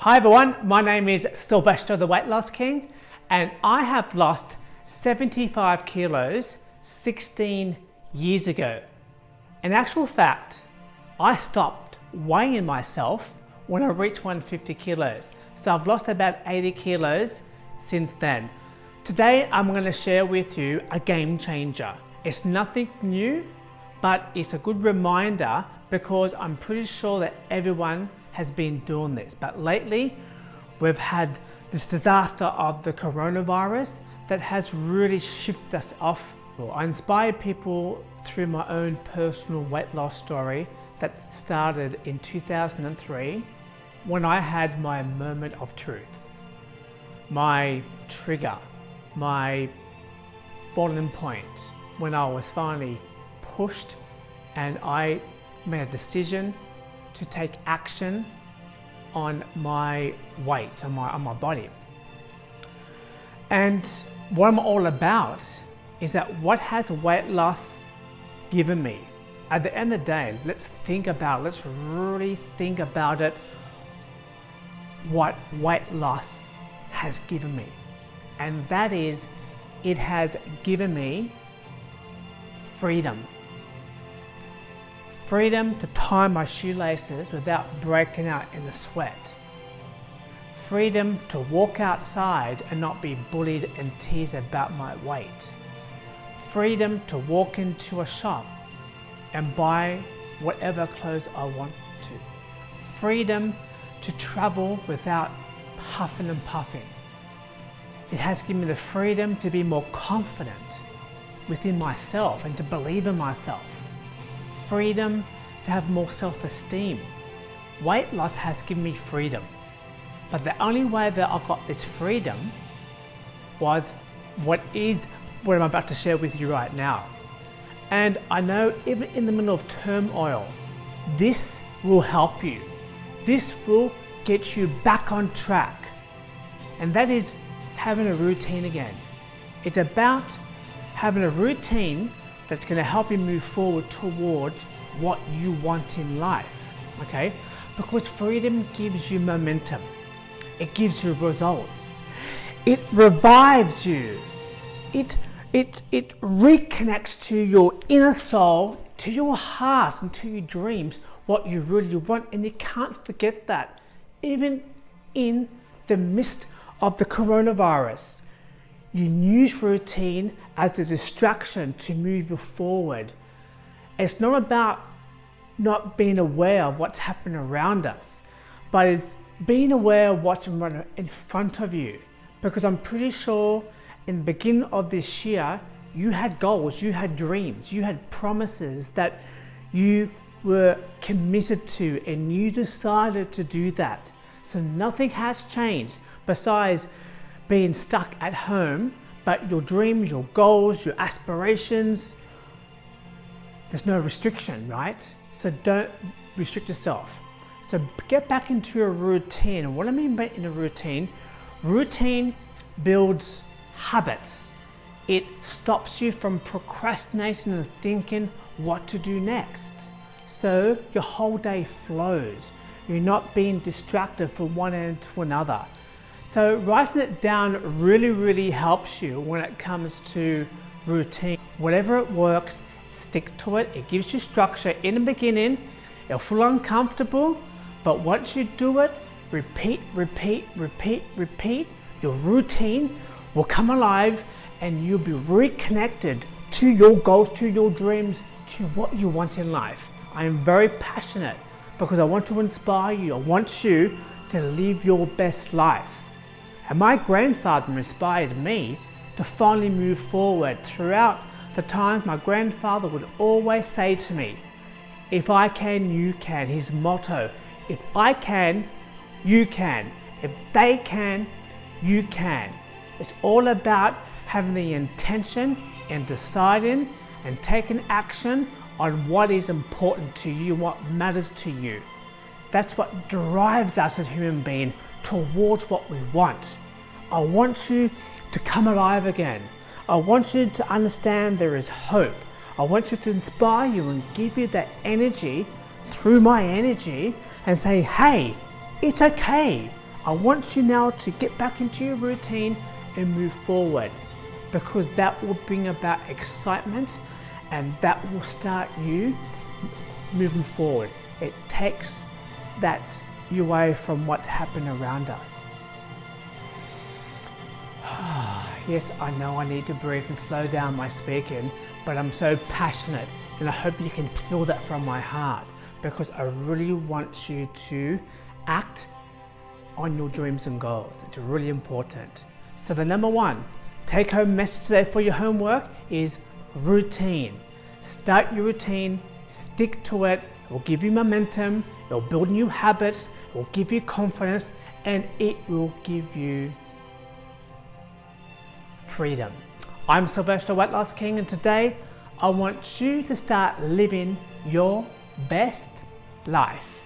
Hi everyone, my name is Sylvester the Weight Loss King and I have lost 75 kilos 16 years ago. In actual fact, I stopped weighing myself when I reached 150 kilos. So I've lost about 80 kilos since then. Today I'm going to share with you a game changer. It's nothing new, but it's a good reminder because I'm pretty sure that everyone has been doing this. But lately, we've had this disaster of the coronavirus that has really shifted us off. I inspire people through my own personal weight loss story that started in 2003 when I had my moment of truth, my trigger, my boiling point when I was finally pushed and I made a decision to take action on my weight, on my, on my body. And what I'm all about is that what has weight loss given me? At the end of the day, let's think about, let's really think about it, what weight loss has given me. And that is, it has given me freedom. Freedom to tie my shoelaces without breaking out in a sweat. Freedom to walk outside and not be bullied and teased about my weight. Freedom to walk into a shop and buy whatever clothes I want to. Freedom to travel without puffing and puffing. It has given me the freedom to be more confident within myself and to believe in myself freedom to have more self-esteem. Weight loss has given me freedom. But the only way that I got this freedom was what is what I'm about to share with you right now. And I know even in the middle of turmoil, this will help you. This will get you back on track. And that is having a routine again. It's about having a routine that's going to help you move forward towards what you want in life. Okay? Because freedom gives you momentum, it gives you results, it revives you, it, it, it reconnects to your inner soul, to your heart, and to your dreams what you really want. And you can't forget that, even in the midst of the coronavirus. You use routine as a distraction to move you forward. It's not about not being aware of what's happening around us, but it's being aware of what's in front of you. Because I'm pretty sure in the beginning of this year, you had goals, you had dreams, you had promises that you were committed to and you decided to do that. So nothing has changed besides being stuck at home but your dreams, your goals, your aspirations, there's no restriction, right? So don't restrict yourself. So get back into a routine. And What I mean by in a routine, routine builds habits. It stops you from procrastinating and thinking what to do next. So your whole day flows. You're not being distracted from one end to another. So writing it down really, really helps you when it comes to routine. Whatever it works, stick to it. It gives you structure in the beginning. It'll feel uncomfortable, but once you do it, repeat, repeat, repeat, repeat, your routine will come alive and you'll be reconnected to your goals, to your dreams, to what you want in life. I am very passionate because I want to inspire you. I want you to live your best life. And my grandfather inspired me to finally move forward. Throughout the times my grandfather would always say to me, if I can, you can. His motto, if I can, you can. If they can, you can. It's all about having the intention and deciding and taking action on what is important to you, what matters to you. That's what drives us as human beings towards what we want. I want you to come alive again. I want you to understand there is hope. I want you to inspire you and give you that energy through my energy and say, hey, it's okay. I want you now to get back into your routine and move forward because that will bring about excitement and that will start you moving forward. It takes that you away from what's happened around us. yes, I know I need to breathe and slow down my speaking, but I'm so passionate and I hope you can feel that from my heart because I really want you to act on your dreams and goals. It's really important. So the number one take home message today for your homework is routine. Start your routine, stick to it, it will give you momentum, it will build new habits, it will give you confidence, and it will give you freedom. I'm Sylvester Weight Loss King, and today I want you to start living your best life.